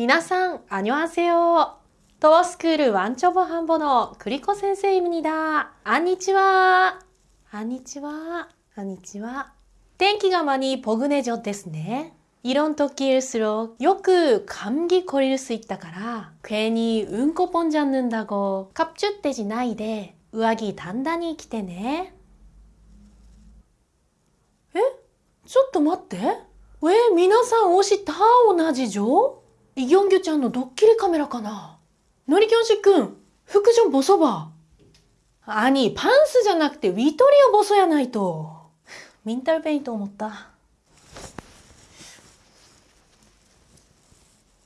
皆さん, 안녕하세요. 도어스쿨 완초보 한번어 그리코 선생님입니다. 안니치와. 안니치와. 안니치와. 天気が 많이 포근해졌ですね. 이런 토끼일수록 요크 감기 걸릴 수 있다から 괜히 응코폰 잡는다고 갑주떼지 나이데 우아기 단단히 기대네. 에? ちょっと待って。え、皆さん推した同じじょ イギョンギョちゃんのドッキリカメラかな？のりきょんしくん、服じょボソバ。あに、パンスじゃなくてウィトリオボソやないと。ミンタルペイント思った。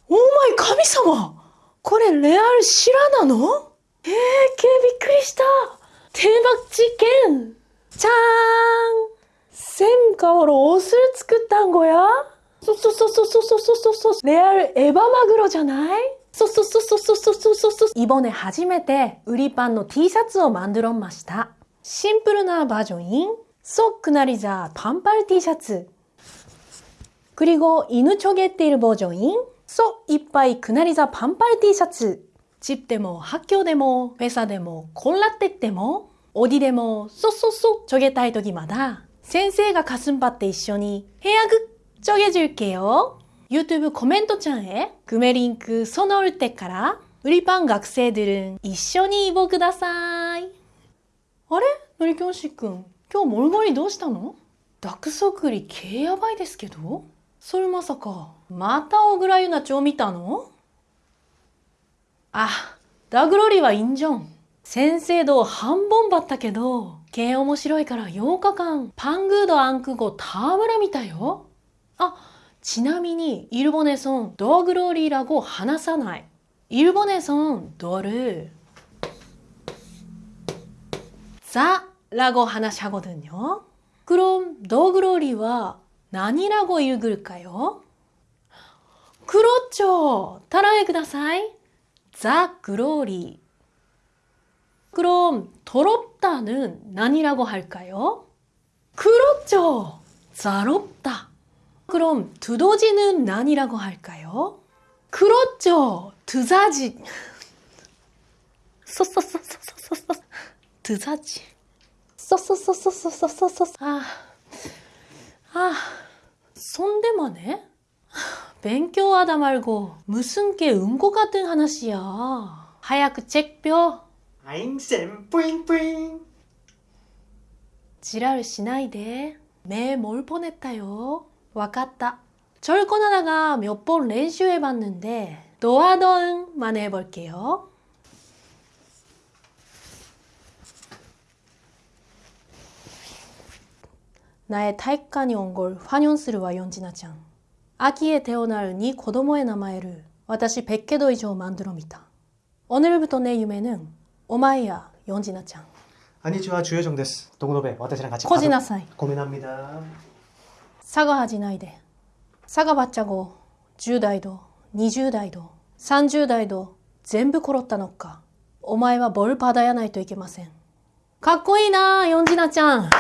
オーマイ神様これレアルシラなの？えー、けびっくりした대박事件じゃーん쌤가오로옷을쓰겠다는거야쏘쏘쏘쏘쏘쏘쏘쏘레알에바마그로잖아이쏘쏘쏘쏘쏘쏘쏘쏘이번에初めて売りパンの T シャツを만들어ました。シンプルなバージョン인ソックなりざパンパル T シャツ。그리고이누초게띠르버전인 소 이빠이 그날이자 반팔 T셔츠 집데모 학교でも 회사でも 콜라てでも 어디でも 쏙쏙쏙 쪼개타이 토기마다 先生が 가슴밭에 一緒に 헤어극 쪼개줄게요. 유튜브 코멘토창에 구매 링크 써놓을 때까라 우리 반 학생들은 一緒に입어ください. 아래? 노리교시君 今日モルモリどうしたのダクソクリ毛やばいですけどそれまさか、また小倉優奈町見たのあ、ダグロリはいいんじゃん。先生と半本ばったけど、系面白いから8日間、パングードアンク語タムラ見たよ。 아, 지나미니 일본에선 더그로리라고 하나사나이 일본에선 더를 자라고 하나샤거든요 그럼 너그러리와 난이라고 읽을까요? 그렇죠! 따라해 ください 자그러리 그럼 더럽다는 난이라고 할까요? 그렇죠! 자롭다 그럼 두더지는 난이라고 할까요? 그렇죠! 두사지! 써써써써써써써 드사지... 써써써써써써써써 아... 아... 손대만해?勉強하다 말고 무슨 게 응고 같은 하나씨야. 하야크 책표. 아잉쌤 뿌잉뿌잉. 지랄 시나이데. 매몰 보냈다요 わかった. 절권하다가 몇 번練習해봤는데 노하던만 해볼게요. 나의 타이칸이 온 걸 환영するわ 연진아ちゃん. 아기의 태어날 네 고도모의 나마에를 私 100개도 이상 만들어みた. 오늘부터 내夢는 오마이야 연진아ちゃん. 안녕하세요 주효정 데스. 동노베 私랑 같이 코지나사이. 고민합니다. 사과하지 나이데. 사과받자고 10代도 20代도 30代도 全部殺ったのかお前は뭘 받아야 ないといけませんかっこいいな 연진아ちゃん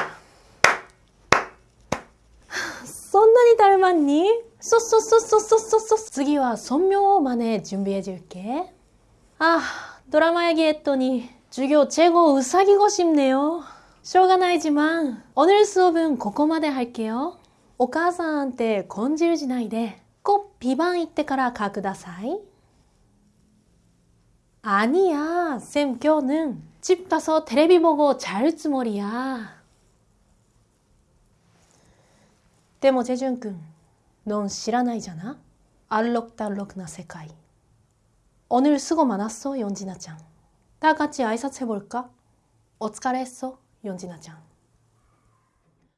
そんなに닮았니そそそそそそそ次は尊名を真似準備해줄게あ、ドラマ얘기했더니授業최고うさぎ고싶네요しょうがない지만오늘수업은ここまで할게요 お母さんって根汁しないで꼭ビバン行ってから書ください아니야쌤교는집가서텔레비보고잘つもりやでもジェジュン君、넌知らないじゃな알록달록나世界。오늘수고많았어연진아ちゃん。다같이아이사해볼까어疲れ했어연진아ちゃん。